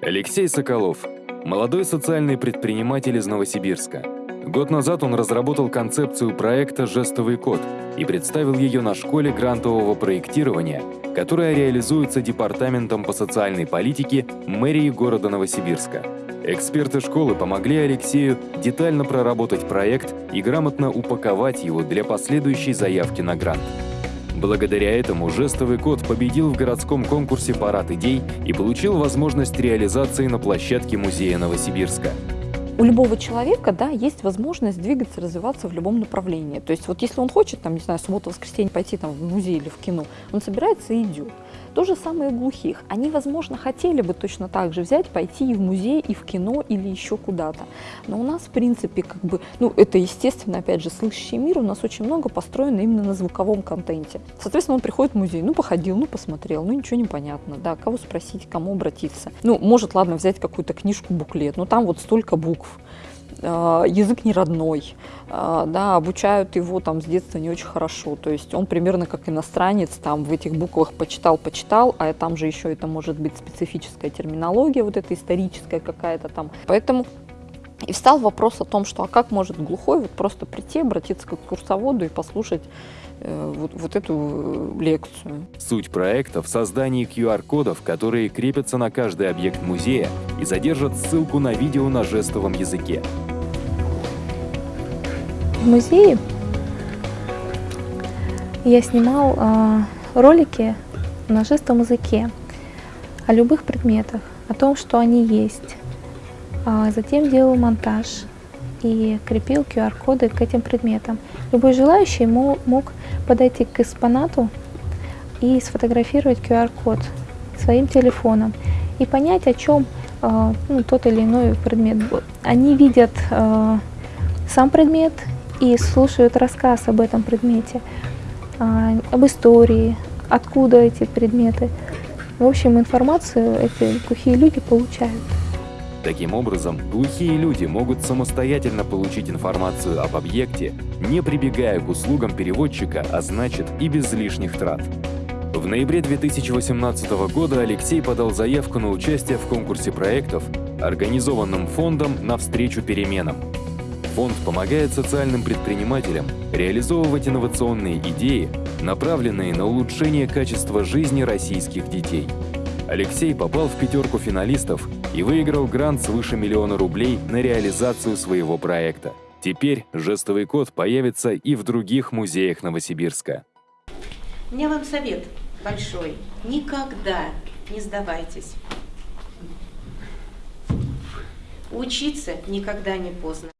Алексей Соколов – молодой социальный предприниматель из Новосибирска. Год назад он разработал концепцию проекта «Жестовый код» и представил ее на школе грантового проектирования, которая реализуется Департаментом по социальной политике мэрии города Новосибирска. Эксперты школы помогли Алексею детально проработать проект и грамотно упаковать его для последующей заявки на грант. Благодаря этому жестовый код победил в городском конкурсе «Парад идей» и получил возможность реализации на площадке музея Новосибирска. У любого человека, да, есть возможность двигаться, развиваться в любом направлении. То есть вот если он хочет, там, не знаю, субботу-воскресенье пойти там, в музей или в кино, он собирается и идет. То же самое и глухих. Они, возможно, хотели бы точно так же взять, пойти и в музей, и в кино, или еще куда-то. Но у нас, в принципе, как бы, ну, это, естественно, опять же, слышащий мир, у нас очень много построено именно на звуковом контенте. Соответственно, он приходит в музей, ну, походил, ну, посмотрел, ну, ничего не понятно, да, кого спросить, кому обратиться. Ну, может, ладно, взять какую-то книжку, буклет, но там вот столько букв. А, язык не родной, а, да, обучают его там с детства не очень хорошо, то есть он примерно как иностранец там в этих буквах почитал, почитал, а там же еще это может быть специфическая терминология, вот эта историческая какая-то там, поэтому и встал вопрос о том, что а как может глухой вот просто прийти, обратиться к курсоводу и послушать э, вот, вот эту э, лекцию. Суть проекта в создании QR-кодов, которые крепятся на каждый объект музея и содержат ссылку на видео на жестовом языке. В музее я снимал э, ролики на жестовом языке о любых предметах, о том, что они есть, затем делал монтаж и крепил QR-коды к этим предметам. Любой желающий мог подойти к экспонату и сфотографировать QR-код своим телефоном и понять, о чем а, ну, тот или иной предмет. Они видят а, сам предмет и слушают рассказ об этом предмете, об истории, откуда эти предметы. В общем, информацию эти глухие люди получают. Таким образом, глухие люди могут самостоятельно получить информацию об объекте, не прибегая к услугам переводчика, а значит и без лишних трат. В ноябре 2018 года Алексей подал заявку на участие в конкурсе проектов, организованном фондом «Навстречу переменам». Фонд помогает социальным предпринимателям реализовывать инновационные идеи, направленные на улучшение качества жизни российских детей. Алексей попал в пятерку финалистов и выиграл грант свыше миллиона рублей на реализацию своего проекта. Теперь жестовый код появится и в других музеях Новосибирска. У меня вам совет большой. Никогда не сдавайтесь. Учиться никогда не поздно.